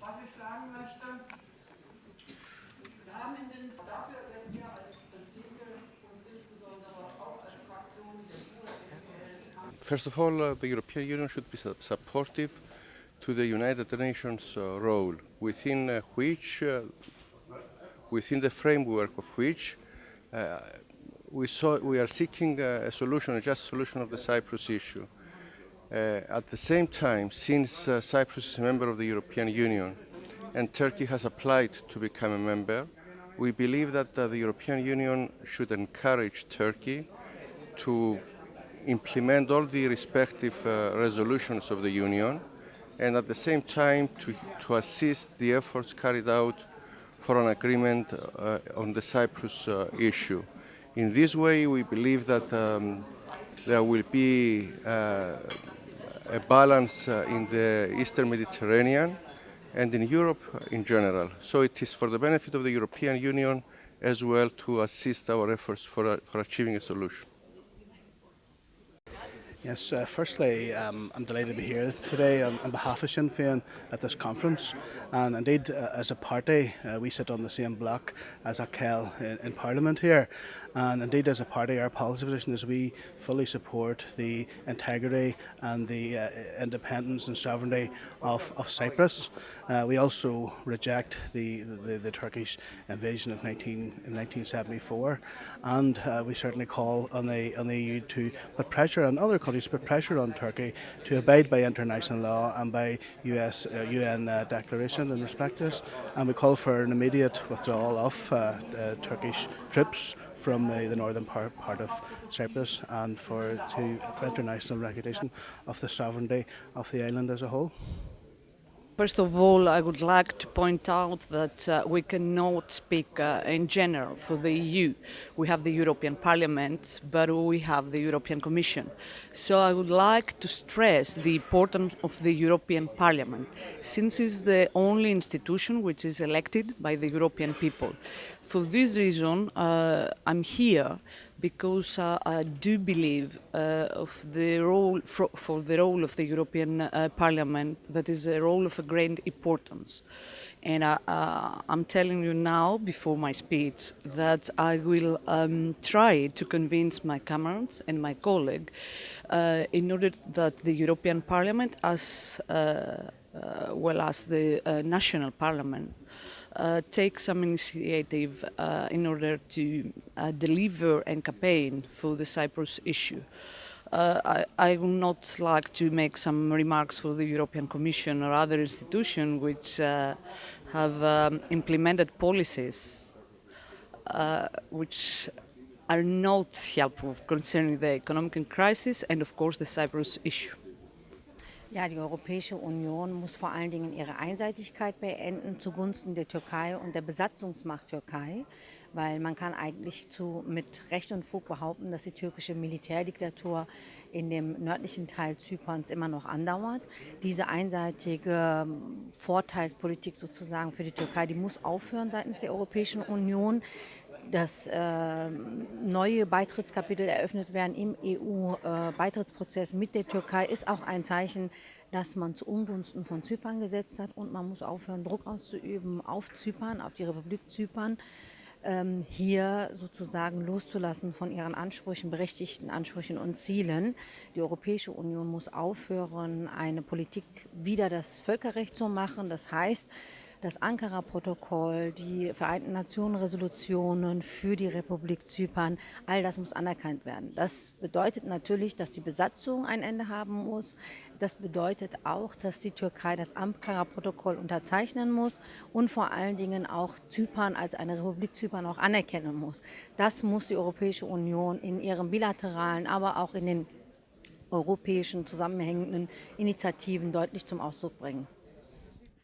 Was ich sagen möchte, wir haben in den, dafür wir als Linke uns insbesondere auch als Fraktion First of all, uh, the European Union should be su- supportive to the United Nations uh, role, within uh, which, uh, within the framework of which, uh, we, saw, we are seeking a solution, a just solution of the Cyprus issue. Uh, at the same time, since uh, Cyprus is a member of the European Union and Turkey has applied to become a member, we believe that uh, the European Union should encourage Turkey to implement all the respective uh, resolutions of the Union and at the same time to, to assist the efforts carried out for an agreement uh, on the Cyprus uh, issue. In this way, we believe that um, there will be uh, a balance uh, in the Eastern Mediterranean and in Europe in general. So it is for the benefit of the European Union as well to assist our efforts for, uh, for achieving a solution. Yes, uh, firstly, um, I'm delighted to be here today on, on behalf of Sinn Féin at this conference. And indeed, uh, as a party, uh, we sit on the same bloc as AKEL in, in Parliament here. And indeed, as a party, our policy position is we fully support the integrity and the uh, independence and sovereignty of, of Cyprus. Uh, we also reject the, the, the Turkish invasion of 19, in 1974. And uh, we certainly call on the, on the EU to put pressure on other countries, put pressure on Turkey to abide by international law and by US, uh, UN uh, declaration in respect to this. And we call for an immediate withdrawal of uh, uh, Turkish troops from the, the northern part, part of Cyprus and for, to, for international recognition of the sovereignty of the island as a whole. First of all, I would like to point out that uh, we cannot speak uh, in general for the EU. We have the European Parliament, but we have the European Commission. So I would like to stress the importance of the European Parliament, since it's the only institution which is elected by the European people. For this reason, uh, I'm here because uh, I do believe uh, of the role for, for, the role of the European uh, Parliament that is a role of a great importance. And uh, uh, I'm telling you now, before my speech, that I will um, try to convince my comrades and my colleague uh, in order that the European Parliament, as well as the national parliament, uh, take some initiative uh, in order to uh, deliver and campaign for the Cyprus issue. Uh, I, I, would not like to make some remarks for the European Commission or other institutions which uh, have um, implemented policies which are not helpful concerning the economic crisis and of course the Cyprus issue. Ja, die Europäische Union muss vor allen Dingen ihre Einseitigkeit beenden zugunsten der Türkei und der Besatzungsmacht Türkei, weil man kann eigentlich zu, mit Recht und Fug behaupten, dass die türkische Militärdiktatur in dem nördlichen Teil Zyperns immer noch andauert. Diese einseitige Vorteilspolitik sozusagen für die Türkei, die muss aufhören seitens der Europäischen Union dass äh, neue Beitrittskapitel eröffnet werden im EU-Beitrittsprozess mit der Türkei, ist auch ein Zeichen, dass man zu Ungunsten von Zypern gesetzt hat und man muss aufhören, Druck auszuüben auf Zypern, auf die Republik Zypern, ähm, hier sozusagen loszulassen von ihren Ansprüchen, berechtigten Ansprüchen und Zielen. Die Europäische Union muss aufhören, eine Politik wieder das Völkerrecht zu machen. Das heißt, das Ankara-Protokoll, die Vereinten Nationen Resolutionen für die Republik Zypern, all das muss anerkannt werden. Das bedeutet natürlich, dass die Besatzung ein Ende haben muss. Das bedeutet auch, dass die Türkei das Ankara-Protokoll unterzeichnen muss und vor allen Dingen auch Zypern als eine Republik Zypern auch anerkennen muss. Das muss die Europäische Union in ihren bilateralen, aber auch in den europäischen zusammenhängenden Initiativen deutlich zum Ausdruck bringen.